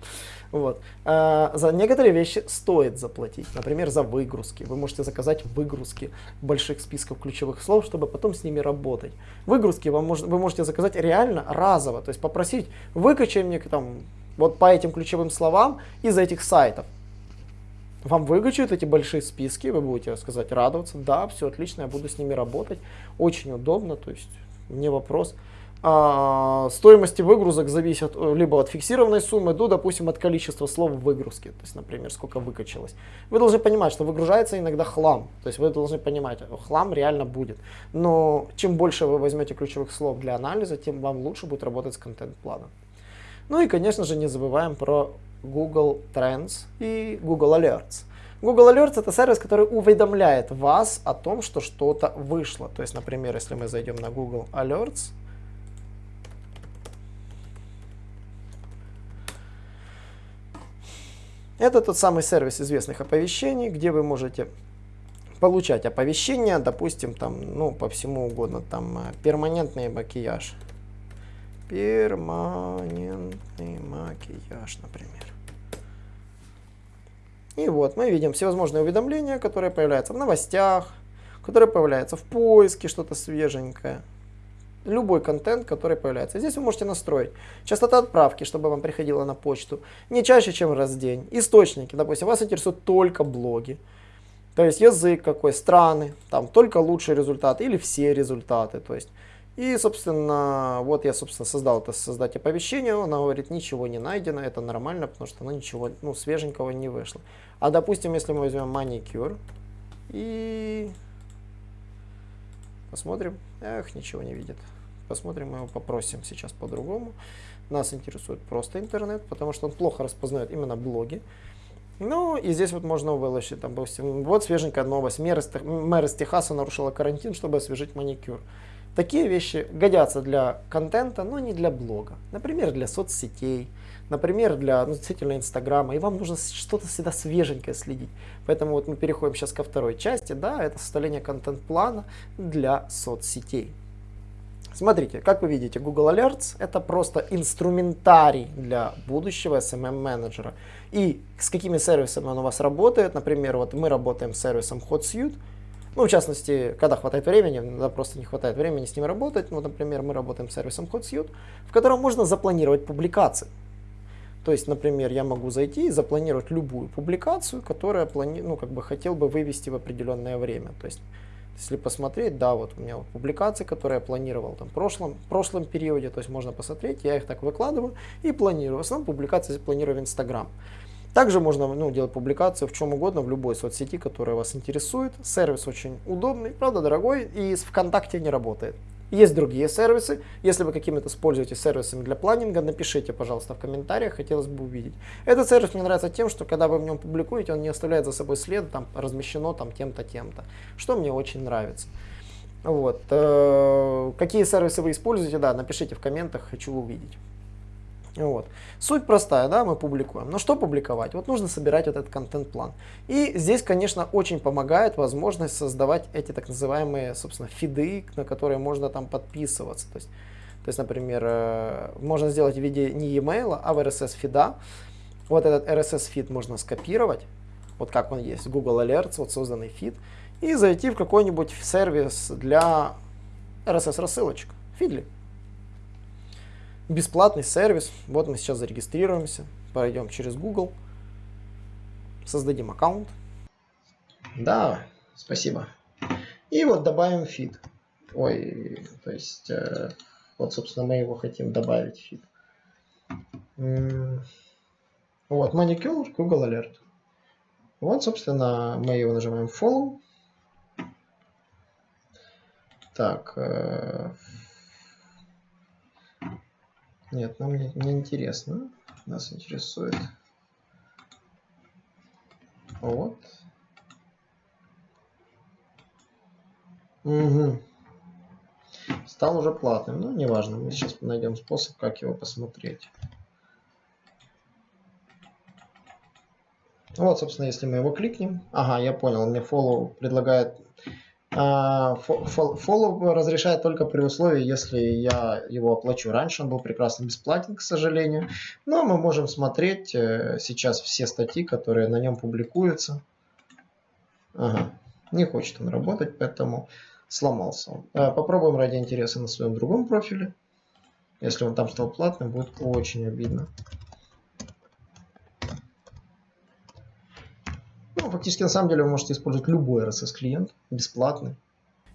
Вот. А, за некоторые вещи стоит заплатить. Например, за выгрузки. Вы можете заказать выгрузки больших списков ключевых слов, чтобы потом с ними работать. Выгрузки вам мож, вы можете заказать реально разово. То есть попросить, выкачай мне там вот по этим ключевым словам из этих сайтов. Вам выкачают эти большие списки, вы будете сказать, радоваться. Да, все отлично, я буду с ними работать. Очень удобно, то есть не вопрос. А, стоимости выгрузок зависят э, либо от фиксированной суммы, до, допустим, от количества слов в выгрузке, то есть, например, сколько выкачалось. Вы должны понимать, что выгружается иногда хлам, то есть вы должны понимать, хлам реально будет. Но чем больше вы возьмете ключевых слов для анализа, тем вам лучше будет работать с контент-планом. Ну и, конечно же, не забываем про Google Trends и Google Alerts. Google Alerts это сервис, который уведомляет вас о том, что что-то вышло. То есть, например, если мы зайдем на Google Alerts, Это тот самый сервис известных оповещений, где вы можете получать оповещения, допустим, там, ну, по всему угодно, там, э, перманентный макияж. Перманентный макияж, например. И вот мы видим всевозможные уведомления, которые появляются в новостях, которые появляются в поиске, что-то свеженькое любой контент, который появляется. Здесь вы можете настроить частота отправки, чтобы вам приходило на почту не чаще, чем раз в день. Источники, допустим, вас интересуют только блоги. То есть язык какой, страны, там только лучшие результаты или все результаты. То есть. И, собственно, вот я, собственно, создал это создать оповещение, она говорит, ничего не найдено, это нормально, потому что оно ничего, ну, свеженького не вышло. А, допустим, если мы возьмем маникюр и посмотрим, эх, ничего не видит. Посмотрим, мы его попросим сейчас по-другому. Нас интересует просто интернет, потому что он плохо распознает именно блоги. Ну, и здесь вот можно выложить, там, допустим, вот свеженькая новость. Мэр из, мэр из Техаса нарушила карантин, чтобы освежить маникюр. Такие вещи годятся для контента, но не для блога. Например, для соцсетей, например, для ну, действительно Инстаграма. И вам нужно что-то всегда свеженькое следить. Поэтому вот мы переходим сейчас ко второй части. Да, это составление контент-плана для соцсетей. Смотрите, как вы видите, Google Alerts это просто инструментарий для будущего SMM менеджера. И с какими сервисами он у вас работает, например, вот мы работаем с сервисом HotSuite, ну, в частности, когда хватает времени, иногда просто не хватает времени с ним работать. Ну, например, мы работаем с сервисом HotSuite, в котором можно запланировать публикации. То есть, например, я могу зайти и запланировать любую публикацию, которую я плани... ну, как бы хотел бы вывести в определенное время. То есть, если посмотреть, да, вот у меня вот публикации, которые я планировал там в прошлом, прошлом периоде, то есть можно посмотреть, я их так выкладываю и планирую. В основном публикации планирую в Инстаграм. Также можно ну, делать публикацию в чем угодно, в любой соцсети, которая вас интересует. Сервис очень удобный, правда дорогой и с ВКонтакте не работает. Есть другие сервисы. Если вы какими-то используете сервисами для планинга, напишите, пожалуйста, в комментариях, хотелось бы увидеть. Этот сервис мне нравится тем, что когда вы в нем публикуете, он не оставляет за собой след, там размещено там тем-то, тем-то, что мне очень нравится. Вот. Э, какие сервисы вы используете, да, напишите в комментах, хочу увидеть. Вот. Суть простая, да, мы публикуем. Но что публиковать? Вот нужно собирать этот контент-план. И здесь, конечно, очень помогает возможность создавать эти так называемые, собственно, фиды, на которые можно там подписываться. То есть, то есть например, э, можно сделать в виде не e-mail, а в RSS фида. Вот этот RSS фид можно скопировать, вот как он есть, Google Alerts, вот созданный фид, и зайти в какой-нибудь сервис для RSS рассылочек, Feedly бесплатный сервис. Вот мы сейчас зарегистрируемся, пройдем через Google, создадим аккаунт. Да, спасибо. И вот добавим фид. Ой, то есть, э, вот, собственно, мы его хотим добавить фид. Вот, маникюр, Google Alert. Вот, собственно, мы его нажимаем Follow. Так, э, нет, нам не, не интересно. Нас интересует вот. Угу. Стал уже платным, но неважно. Мы сейчас найдем способ, как его посмотреть. Вот, собственно, если мы его кликнем. Ага, я понял, мне follow предлагает Follow а, разрешает только при условии, если я его оплачу. Раньше он был прекрасно бесплатен, к сожалению. Но мы можем смотреть э, сейчас все статьи, которые на нем публикуются. Ага, не хочет он работать, поэтому сломался он. Э, попробуем ради интереса на своем другом профиле. Если он там стал платным, будет очень обидно. Ну, фактически, на самом деле, вы можете использовать любой RSS-клиент, бесплатный.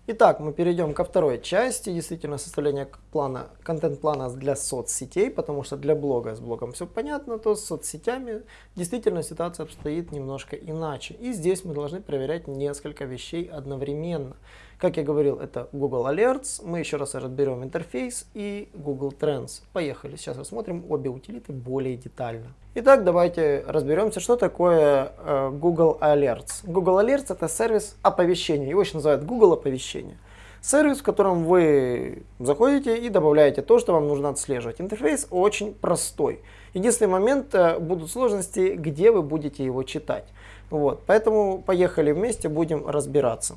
Итак, мы перейдем ко второй части, действительно составления плана, контент-плана для соцсетей, потому что для блога с блогом все понятно, то с соцсетями действительно ситуация обстоит немножко иначе. И здесь мы должны проверять несколько вещей одновременно. Как я говорил, это Google Alerts, мы еще раз разберем интерфейс и Google Trends. Поехали, сейчас рассмотрим обе утилиты более детально. Итак, давайте разберемся, что такое э, Google Alerts. Google Alerts это сервис оповещения, его еще называют Google оповещения. Сервис, в котором вы заходите и добавляете то, что вам нужно отслеживать. Интерфейс очень простой. Единственный момент, э, будут сложности, где вы будете его читать. Вот, поэтому поехали вместе, будем разбираться.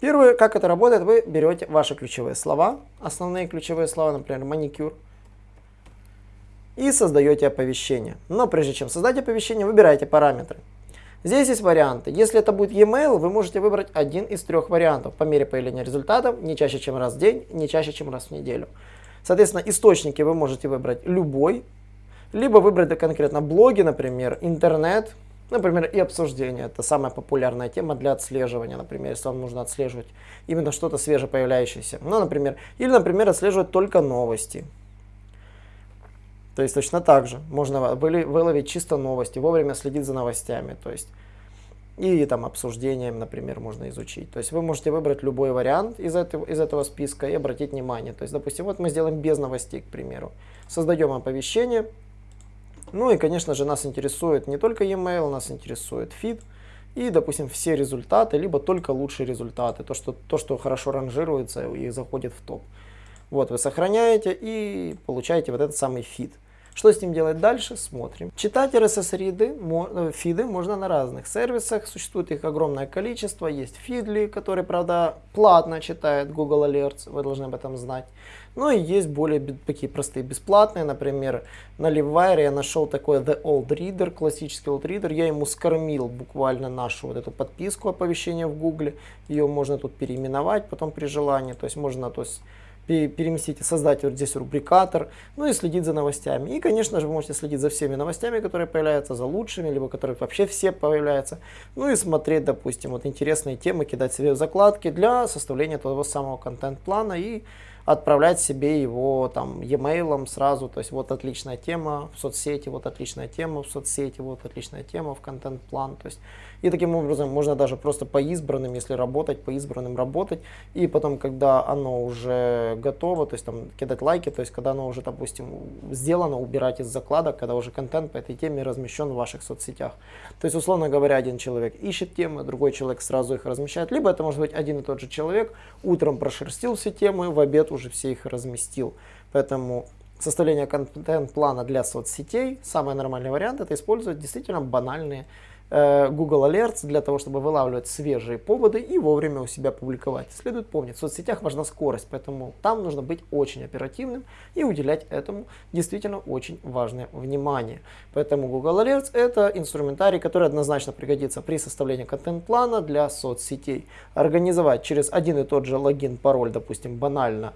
Первое, как это работает, вы берете ваши ключевые слова, основные ключевые слова, например, маникюр, и создаете оповещение. Но прежде чем создать оповещение, выбираете параметры. Здесь есть варианты. Если это будет e-mail, вы можете выбрать один из трех вариантов по мере появления результатов, не чаще, чем раз в день, не чаще, чем раз в неделю. Соответственно, источники вы можете выбрать любой, либо выбрать конкретно блоги, например, интернет, Например, и обсуждение. Это самая популярная тема для отслеживания. Например, если вам нужно отслеживать именно что-то свеже появляющееся. Ну, например, или, например, отслеживать только новости. То есть точно так же можно выловить чисто новости, вовремя следить за новостями. То есть и там обсуждением, например, можно изучить. То есть вы можете выбрать любой вариант из этого, из этого списка и обратить внимание. То есть, допустим, вот мы сделаем без новостей, к примеру. Создаем оповещение, ну и, конечно же, нас интересует не только e-mail, нас интересует feed и, допустим, все результаты, либо только лучшие результаты, то, что, то, что хорошо ранжируется и заходит в топ. Вот, вы сохраняете и получаете вот этот самый feed. Что с ним делать дальше, смотрим. Читать RSS-фиды э, фиды можно на разных сервисах, существует их огромное количество. Есть Feedly, который, правда, платно читает Google Alerts, вы должны об этом знать. Ну и есть более такие простые бесплатные, например, на Livewire я нашел такой The Old Reader, классический Old Reader, я ему скормил буквально нашу вот эту подписку оповещения в Google, ее можно тут переименовать потом при желании, то есть можно, то есть переместить и создать вот здесь рубрикатор, ну и следить за новостями. И, конечно же, вы можете следить за всеми новостями, которые появляются, за лучшими, либо которые вообще все появляются. Ну и смотреть, допустим, вот интересные темы, кидать себе закладки для составления того самого контент-плана и отправлять себе его там e-mail сразу, то есть вот отличная тема в соцсети, вот отличная тема в соцсети, вот отличная тема в контент-план, то есть и таким образом можно даже просто по избранным, если работать, по избранным работать. И потом, когда оно уже готово, то есть там кидать лайки, то есть когда оно уже, допустим, сделано, убирать из закладок, когда уже контент по этой теме размещен в ваших соцсетях. То есть, условно говоря, один человек ищет темы, другой человек сразу их размещает. Либо это может быть один и тот же человек, утром прошерстил все темы, в обед уже все их разместил. Поэтому составление контент-плана для соцсетей, самый нормальный вариант, это использовать действительно банальные Google Alerts для того, чтобы вылавливать свежие поводы и вовремя у себя публиковать. Следует помнить, в соцсетях важна скорость, поэтому там нужно быть очень оперативным и уделять этому действительно очень важное внимание. Поэтому Google Alerts это инструментарий, который однозначно пригодится при составлении контент-плана для соцсетей. Организовать через один и тот же логин, пароль, допустим, банально,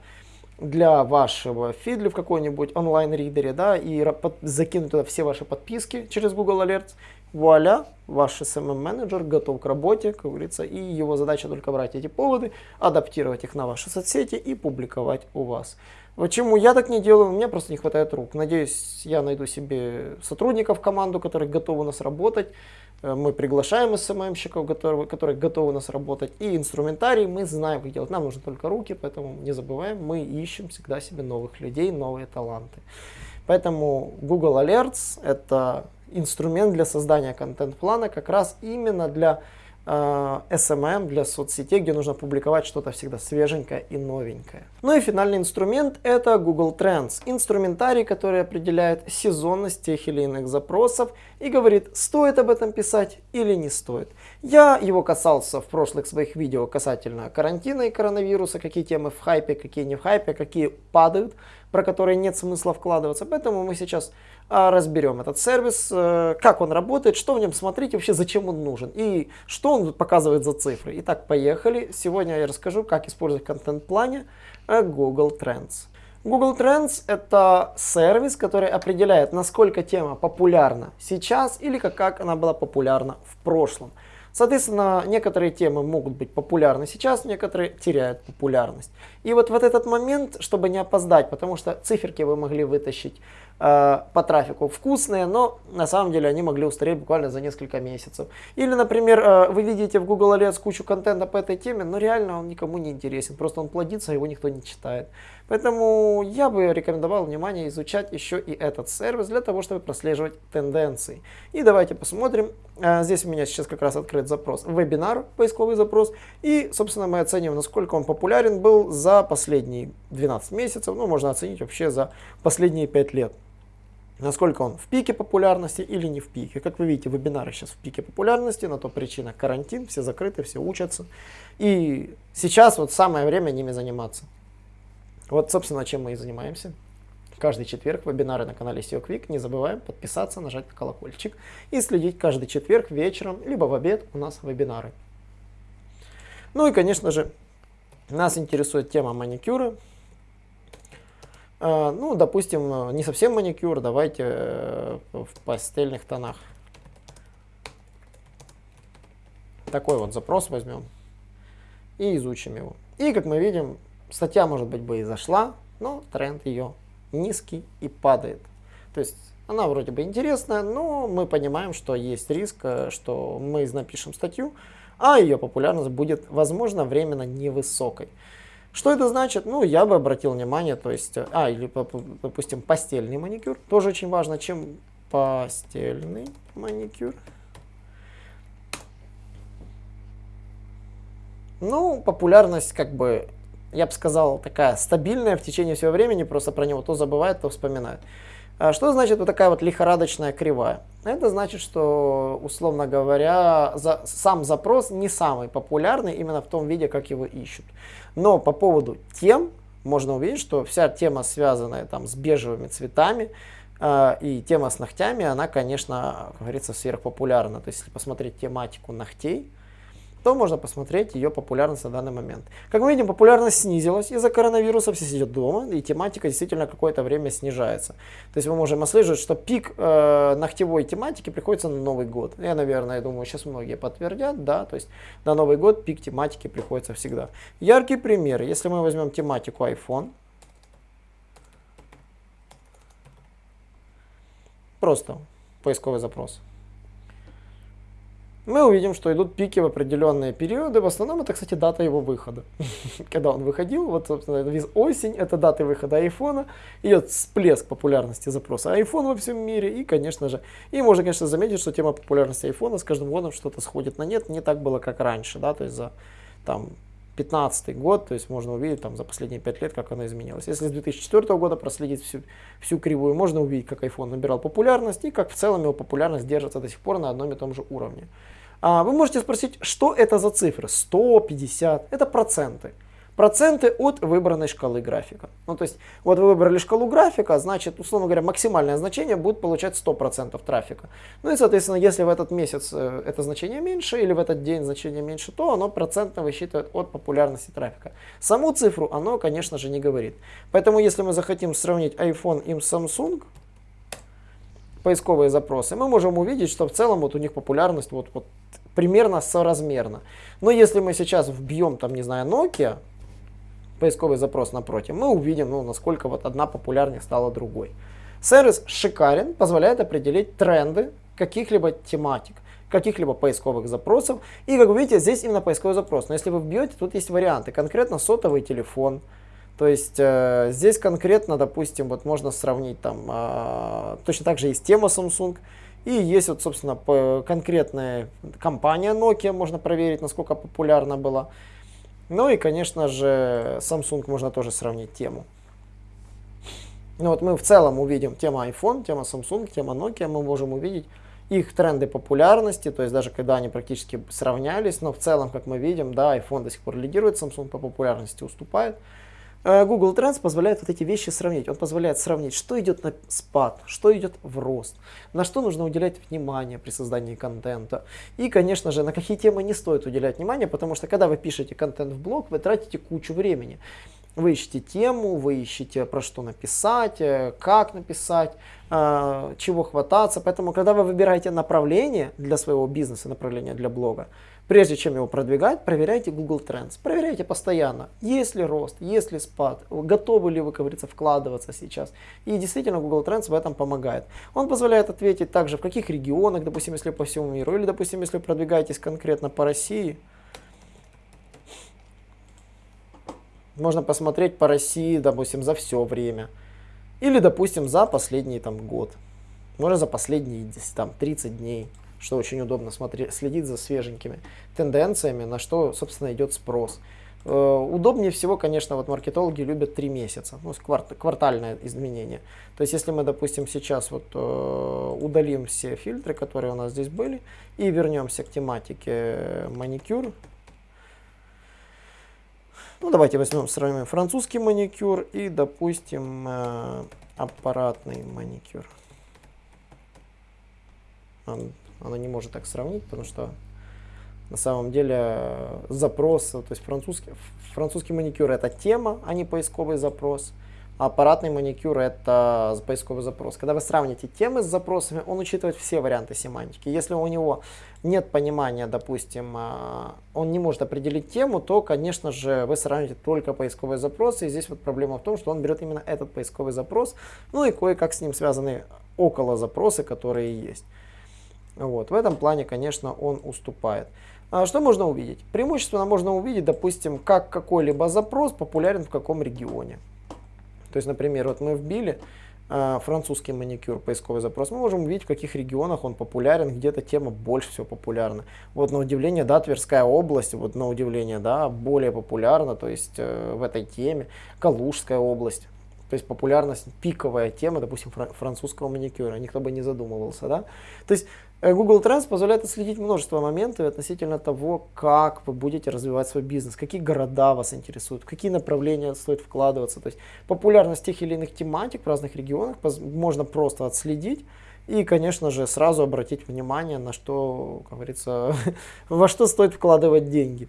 для вашего фидли в какой-нибудь онлайн-ридере, да, и закинуть туда все ваши подписки через Google Alerts, вуаля, ваш SMM-менеджер готов к работе, как говорится, и его задача только брать эти поводы, адаптировать их на ваши соцсети и публиковать у вас. Почему я так не делаю? У меня просто не хватает рук. Надеюсь, я найду себе сотрудников в команду, которые готовы нас работать. Э, мы приглашаем СММщиков, которые, которые готовы нас работать. И инструментарий мы знаем, как делать. Нам нужны только руки, поэтому не забываем, мы ищем всегда себе новых людей, новые таланты. Поэтому Google Alerts это инструмент для создания контент-плана как раз именно для э, SMM, для соцсетей, где нужно публиковать что-то всегда свеженькое и новенькое. Ну и финальный инструмент это Google Trends, инструментарий, который определяет сезонность тех или иных запросов и говорит, стоит об этом писать или не стоит. Я его касался в прошлых своих видео касательно карантина и коронавируса, какие темы в хайпе, какие не в хайпе, какие падают, про которые нет смысла вкладываться. Поэтому мы сейчас а, разберем этот сервис, э, как он работает, что в нем смотреть, вообще зачем он нужен и что он показывает за цифры. Итак, поехали. Сегодня я расскажу, как использовать контент-плане э, Google Trends. Google Trends это сервис, который определяет, насколько тема популярна сейчас или как, как она была популярна в прошлом. Соответственно, некоторые темы могут быть популярны сейчас, некоторые теряют популярность. И вот в этот момент, чтобы не опоздать, потому что циферки вы могли вытащить э, по трафику вкусные, но на самом деле они могли устареть буквально за несколько месяцев. Или, например, э, вы видите в Google Alerts кучу контента по этой теме, но реально он никому не интересен, просто он плодится, его никто не читает. Поэтому я бы рекомендовал внимание изучать еще и этот сервис для того, чтобы прослеживать тенденции. И давайте посмотрим. Э, здесь у меня сейчас как раз открыт запрос вебинар, поисковый запрос. И, собственно, мы оценим, насколько он популярен был за последние 12 месяцев. Ну, можно оценить вообще за последние 5 лет насколько он в пике популярности или не в пике. Как вы видите, вебинары сейчас в пике популярности, на то причина карантин, все закрыты, все учатся. И сейчас вот самое время ними заниматься. Вот, собственно, чем мы и занимаемся. Каждый четверг вебинары на канале SEO Quick. Не забываем подписаться, нажать на колокольчик и следить каждый четверг вечером, либо в обед у нас вебинары. Ну и, конечно же, нас интересует тема маникюра, а, ну, допустим, не совсем маникюр, давайте э, в пастельных тонах. Такой вот запрос возьмем и изучим его. И, как мы видим, статья, может быть, бы и зашла, но тренд ее низкий и падает. То есть она вроде бы интересная, но мы понимаем, что есть риск, э, что мы напишем статью, а ее популярность будет, возможно, временно невысокой. Что это значит? Ну, я бы обратил внимание, то есть, а, или, допустим, постельный маникюр, тоже очень важно, чем постельный маникюр. Ну, популярность, как бы, я бы сказал, такая стабильная в течение всего времени, просто про него то забывают, то вспоминают. А что значит вот такая вот лихорадочная кривая? Это значит, что, условно говоря, за, сам запрос не самый популярный именно в том виде, как его ищут. Но по поводу тем можно увидеть, что вся тема, связанная там с бежевыми цветами, э, и тема с ногтями, она, конечно, как говорится, сверхпопулярна. То есть, если посмотреть тематику ногтей, то можно посмотреть ее популярность на данный момент. Как мы видим, популярность снизилась из-за коронавируса, все сидят дома, и тематика действительно какое-то время снижается. То есть мы можем отслеживать, что пик э, ногтевой тематики приходится на Новый год. Я, наверное, думаю, сейчас многие подтвердят, да, то есть на Новый год пик тематики приходится всегда. Яркий пример, если мы возьмем тематику iPhone, просто поисковый запрос мы увидим, что идут пики в определенные периоды. В основном это, кстати, дата его выхода. (laughs) Когда он выходил, вот, собственно, осень, это дата выхода айфона, идет всплеск популярности запроса iPhone во всем мире. И, конечно же, и можно, конечно, заметить, что тема популярности айфона с каждым годом что-то сходит на нет. Не так было, как раньше, да, то есть за там 15 год, то есть можно увидеть там за последние 5 лет, как она изменилась. Если с 2004 года проследить всю, всю кривую, можно увидеть, как iPhone набирал популярность и как в целом его популярность держится до сих пор на одном и том же уровне. А вы можете спросить, что это за цифры? 100, 50? Это проценты. Проценты от выбранной шкалы графика. Ну, то есть, вот вы выбрали шкалу графика, значит, условно говоря, максимальное значение будет получать 100% трафика. Ну и, соответственно, если в этот месяц э, это значение меньше или в этот день значение меньше, то оно процентно высчитывает от популярности трафика. Саму цифру оно, конечно же, не говорит. Поэтому, если мы захотим сравнить iPhone и Samsung, поисковые запросы, мы можем увидеть, что в целом вот у них популярность вот, вот примерно соразмерна. Но если мы сейчас вбьем, там, не знаю, Nokia, поисковый запрос напротив, мы увидим, ну, насколько вот одна популярнее стала другой. Сервис шикарен, позволяет определить тренды каких-либо тематик каких-либо поисковых запросов. И как вы видите, здесь именно поисковый запрос. Но если вы вбьете, тут есть варианты. Конкретно сотовый телефон, то есть э, здесь конкретно, допустим, вот можно сравнить там, э, точно так же есть тема Samsung, и есть вот, собственно, конкретная компания Nokia, можно проверить, насколько популярна была. Ну и, конечно же, Samsung можно тоже сравнить тему. Ну вот мы в целом увидим тема iPhone, тема Samsung, тема Nokia, мы можем увидеть их тренды популярности, то есть даже когда они практически сравнялись, но в целом, как мы видим, да, iPhone до сих пор лидирует, Samsung по популярности уступает. Э, Google Trends позволяет вот эти вещи сравнить. Он позволяет сравнить, что идет на спад, что идет в рост, на что нужно уделять внимание при создании контента. И, конечно же, на какие темы не стоит уделять внимание, потому что когда вы пишете контент в блог, вы тратите кучу времени. Вы ищете тему, вы ищете про что написать, э, как написать, э, чего хвататься. Поэтому, когда вы выбираете направление для своего бизнеса, направление для блога, прежде чем его продвигать, проверяйте Google Trends. Проверяйте постоянно, есть ли рост, есть ли спад, готовы ли вы, как говорится, вкладываться сейчас. И действительно Google Trends в этом помогает. Он позволяет ответить также, в каких регионах, допустим, если по всему миру, или, допустим, если продвигаетесь конкретно по России, Можно посмотреть по России, допустим, за все время. Или, допустим, за последний там, год. Можно за последние там, 30 дней, что очень удобно смотреть, следить за свеженькими тенденциями, на что, собственно, идет спрос. Э, удобнее всего, конечно, вот маркетологи любят 3 месяца, ну, кварт, квартальное изменение. То есть, если мы, допустим, сейчас вот э, удалим все фильтры, которые у нас здесь были, и вернемся к тематике маникюр, ну, давайте возьмем, сравним французский маникюр и, допустим, э, аппаратный маникюр. Он, она не может так сравнить, потому что на самом деле э, запрос, то есть французский, французский маникюр это тема, а не поисковый запрос аппаратный маникюр это поисковый запрос. Когда вы сравните темы с запросами, он учитывает все варианты семантики. Если у него нет понимания, допустим, а, он не может определить тему, то, конечно же, вы сравните только поисковые запросы. И здесь вот проблема в том, что он берет именно этот поисковый запрос, ну и кое-как с ним связаны около запросы, которые есть. Вот. В этом плане, конечно, он уступает. А что можно увидеть? Преимущественно можно увидеть, допустим, как какой-либо запрос популярен в каком регионе. То есть, например, вот мы вбили э, французский маникюр, поисковый запрос, мы можем увидеть, в каких регионах он популярен, где-то тема больше всего популярна. Вот на удивление, да, Тверская область, вот на удивление, да, более популярна, то есть э, в этой теме, Калужская область. То есть популярность, пиковая тема, допустим, французского маникюра, никто бы не задумывался, да. То есть Google Trends позволяет отследить множество моментов относительно того, как вы будете развивать свой бизнес, какие города вас интересуют, какие направления стоит вкладываться. То есть популярность тех или иных тематик в разных регионах можно просто отследить и, конечно же, сразу обратить внимание на что, как говорится, (laughs) во что стоит вкладывать деньги.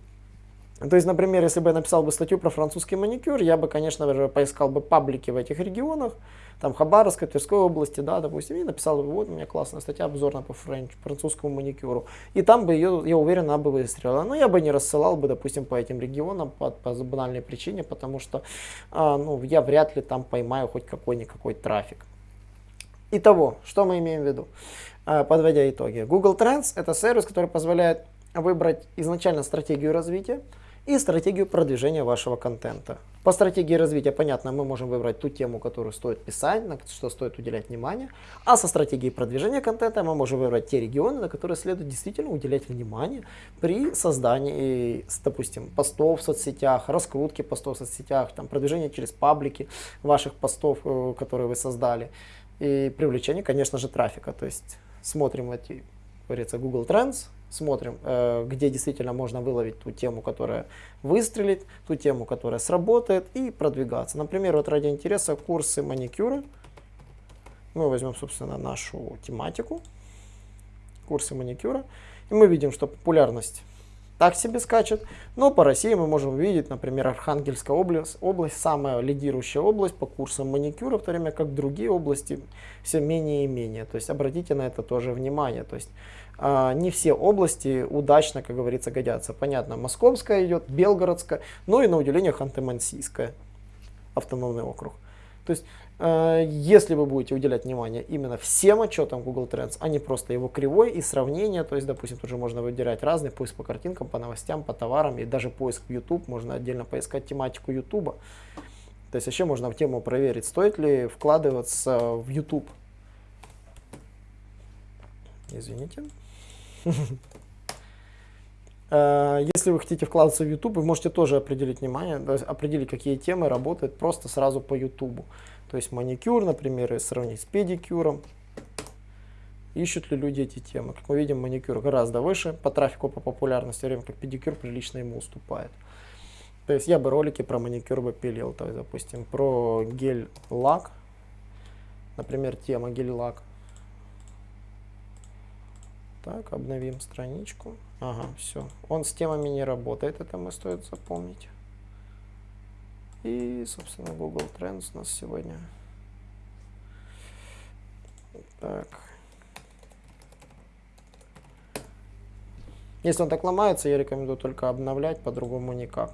То есть, например, если бы я написал бы статью про французский маникюр, я бы, конечно же, поискал бы паблики в этих регионах, там Хабаровской, Тверской области, да, допустим, и написал, вот у меня классная статья обзорная по френч, французскому маникюру. И там бы ее, я уверен, она бы выстрелила. Но я бы не рассылал бы, допустим, по этим регионам по, по банальной причине, потому что а, ну, я вряд ли там поймаю хоть какой-никакой трафик. Итого, что мы имеем в виду, а, подводя итоги. Google Trends это сервис, который позволяет выбрать изначально стратегию развития, и стратегию продвижения вашего контента. По стратегии развития, понятно, мы можем выбрать ту тему, которую стоит писать, на что стоит уделять внимание. А со стратегией продвижения контента мы можем выбрать те регионы, на которые следует действительно уделять внимание при создании, допустим, постов в соцсетях, раскрутки постов в соцсетях, там, продвижения через паблики ваших постов, э, которые вы создали. И привлечение, конечно же, трафика. То есть смотрим эти, говорится, Google Trends, смотрим, э, где действительно можно выловить ту тему, которая выстрелит, ту тему, которая сработает и продвигаться. Например, вот ради интереса курсы маникюра. Мы возьмем, собственно, нашу тематику, курсы маникюра, и мы видим, что популярность так себе скачет. Но по России мы можем увидеть, например, Архангельская область, область самая лидирующая область по курсам маникюра, в то время как другие области все менее и менее. То есть обратите на это тоже внимание. То есть не все области удачно, как говорится, годятся. Понятно, Московская идет, Белгородская, но и на удивление Ханты-Мансийская автономный округ. То есть, э, если вы будете уделять внимание именно всем отчетам Google Trends, а не просто его кривой и сравнение, то есть, допустим, тут же можно выделять разные поиск по картинкам, по новостям, по товарам, и даже поиск в YouTube, можно отдельно поискать тематику YouTube. То есть, вообще можно в тему проверить, стоит ли вкладываться в YouTube. Извините. (laughs) Э, если вы хотите вкладываться в YouTube, вы можете тоже определить внимание, определить, какие темы работают просто сразу по YouTube. То есть маникюр, например, и сравнить с педикюром. Ищут ли люди эти темы? Как мы видим, маникюр гораздо выше по трафику, по популярности, время как педикюр прилично ему уступает. То есть я бы ролики про маникюр бы пилил, то есть, допустим, про гель-лак, например, тема гель-лак. Так, обновим страничку. Ага, все. Он с темами не работает, это мы стоит запомнить. И, собственно, Google Trends у нас сегодня. Так. Если он так ломается, я рекомендую только обновлять, по-другому никак.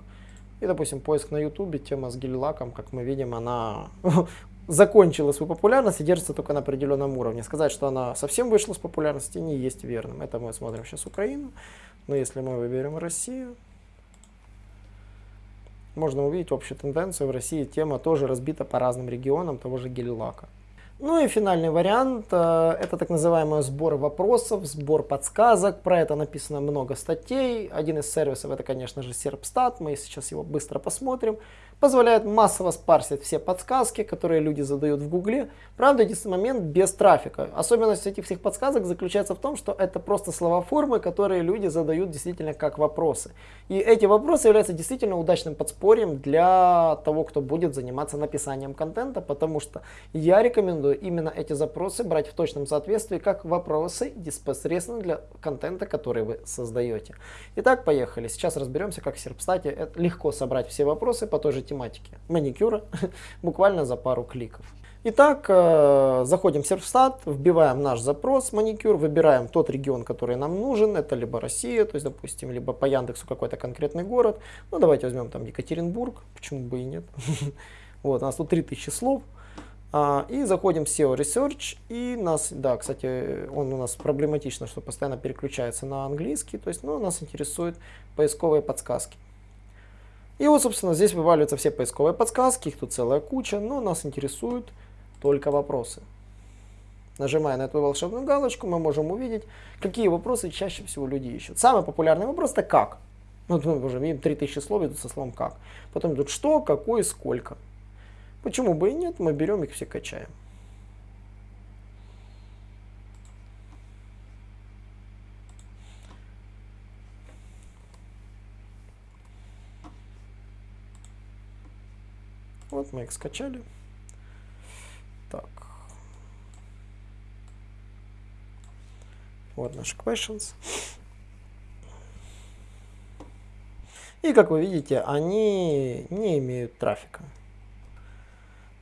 И, допустим, поиск на YouTube, тема с гель-лаком, как мы видим, она (laughs) закончила свою популярность и держится только на определенном уровне. Сказать, что она совсем вышла с популярности, не есть верным. Это мы смотрим сейчас Украину. Но если мы выберем Россию, можно увидеть общую тенденцию. В России тема тоже разбита по разным регионам того же гель-лака. Ну и финальный вариант, э, это так называемый сбор вопросов, сбор подсказок. Про это написано много статей. Один из сервисов это, конечно же, Serpstat. Мы сейчас его быстро посмотрим позволяет массово спарсить все подсказки, которые люди задают в Гугле. Правда, единственный момент без трафика. Особенность этих всех подсказок заключается в том, что это просто слова-формы, которые люди задают действительно как вопросы. И эти вопросы являются действительно удачным подспорьем для того, кто будет заниматься написанием контента, потому что я рекомендую именно эти запросы брать в точном соответствии как вопросы непосредственно для контента, который вы создаете. Итак, поехали. Сейчас разберемся, как в Серпстате легко собрать все вопросы по той же тематики маникюра (laughs) буквально за пару кликов. Итак, э, заходим в Серфстат, вбиваем наш запрос маникюр, выбираем тот регион, который нам нужен. Это либо Россия, то есть, допустим, либо по Яндексу какой-то конкретный город. Ну, давайте возьмем там Екатеринбург, почему бы и нет. (laughs) Вот, у нас тут 3000 слов. А, и заходим в SEO Research, и нас, да, кстати, он у нас проблематично, что постоянно переключается на английский, то есть, ну, нас интересуют поисковые подсказки. И вот, собственно, здесь вываливаются все поисковые подсказки, их тут целая куча, но нас интересуют только вопросы. Нажимая на эту волшебную галочку, мы можем увидеть, какие вопросы чаще всего люди ищут. Самый популярный вопрос это как. Вот мы уже видим 3000 слов идут со словом как. Потом идут что, какой, сколько. Почему бы и нет, мы берем их все качаем. Вот мы их скачали. Так. Вот наши questions. И как вы видите, они не имеют трафика.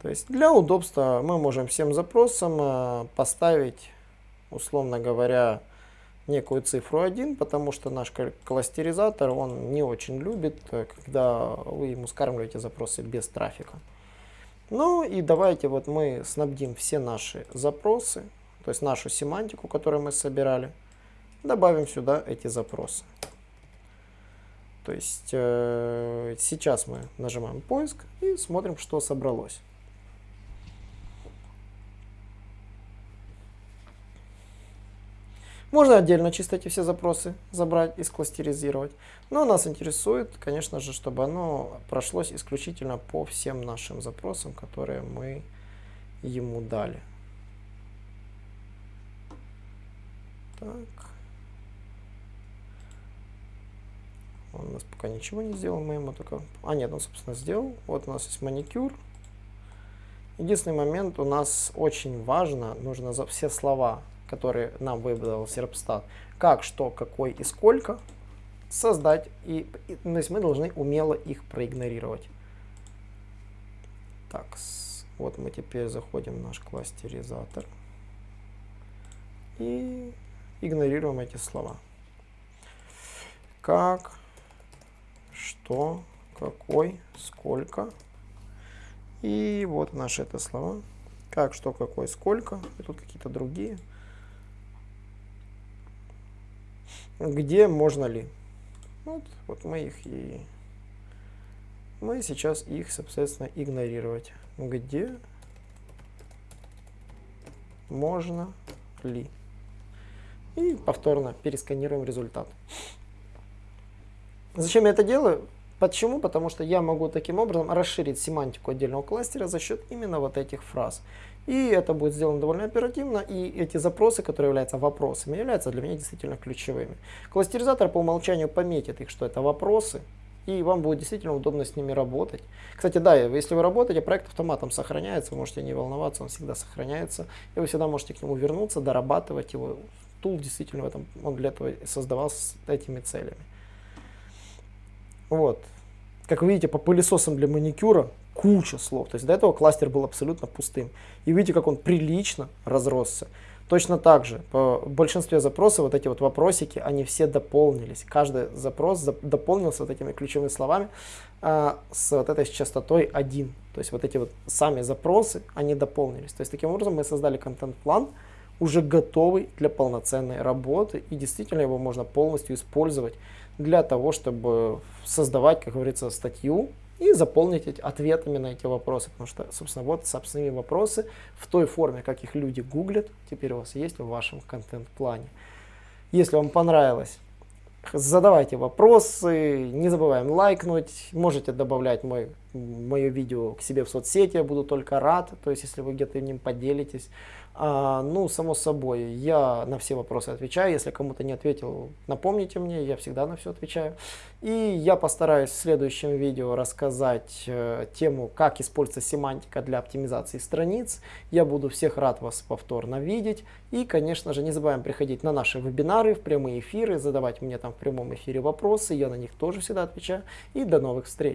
То есть для удобства мы можем всем запросам э, поставить, условно говоря, некую цифру 1, потому что наш кластеризатор, он не очень любит, э, когда вы ему скармливаете запросы без трафика. Ну и давайте вот мы снабдим все наши запросы, то есть нашу семантику, которую мы собирали, добавим сюда эти запросы. То есть э, сейчас мы нажимаем поиск и смотрим, что собралось. Можно отдельно чисто эти все запросы забрать и скластеризировать. Но нас интересует, конечно же, чтобы оно прошлось исключительно по всем нашим запросам, которые мы ему дали. Так. Он у нас пока ничего не сделал, мы ему только... А, нет, он, собственно, сделал. Вот у нас есть маникюр. Единственный момент у нас очень важно, нужно за все слова которые нам выбрал Серпстат, как, что, какой и сколько, создать. И, и, то есть мы должны умело их проигнорировать. Так, вот мы теперь заходим в наш кластеризатор и игнорируем эти слова. Как, что, какой, сколько. И вот наши это слова. Как, что, какой, сколько. И тут какие-то другие. Где можно ли. Вот, вот мы их и мы сейчас их, соответственно, игнорировать. Где можно ли. И повторно пересканируем результат. Зачем я это делаю? Почему? Потому что я могу таким образом расширить семантику отдельного кластера за счет именно вот этих фраз. И это будет сделано довольно оперативно, и эти запросы, которые являются вопросами, являются для меня действительно ключевыми. Кластеризатор по умолчанию пометит их, что это вопросы, и вам будет действительно удобно с ними работать. Кстати, да, если вы работаете, проект автоматом сохраняется, вы можете не волноваться, он всегда сохраняется, и вы всегда можете к нему вернуться, дорабатывать его. Тул действительно в этом, он для этого создавался с этими целями. Вот. как вы видите, по пылесосам для маникюра куча слов. То есть до этого кластер был абсолютно пустым. И видите, как он прилично разросся. Точно так же, по большинстве запросов вот эти вот вопросики, они все дополнились. Каждый запрос дополнился вот этими ключевыми словами а, с вот этой частотой 1. То есть вот эти вот сами запросы, они дополнились. То есть таким образом мы создали контент-план, уже готовый для полноценной работы. И действительно его можно полностью использовать для того, чтобы создавать, как говорится, статью и заполнить эти, ответами на эти вопросы. Потому что, собственно, вот собственные вопросы в той форме, как их люди гуглят, теперь у вас есть в вашем контент-плане. Если вам понравилось, задавайте вопросы, не забываем лайкнуть, можете добавлять мой, мое видео к себе в соцсети, я буду только рад, то есть если вы где-то ним поделитесь. А, ну, само собой, я на все вопросы отвечаю. Если кому-то не ответил, напомните мне, я всегда на все отвечаю. И я постараюсь в следующем видео рассказать э, тему, как используется семантика для оптимизации страниц. Я буду всех рад вас повторно видеть. И, конечно же, не забываем приходить на наши вебинары, в прямые эфиры, задавать мне там в прямом эфире вопросы. Я на них тоже всегда отвечаю. И до новых встреч!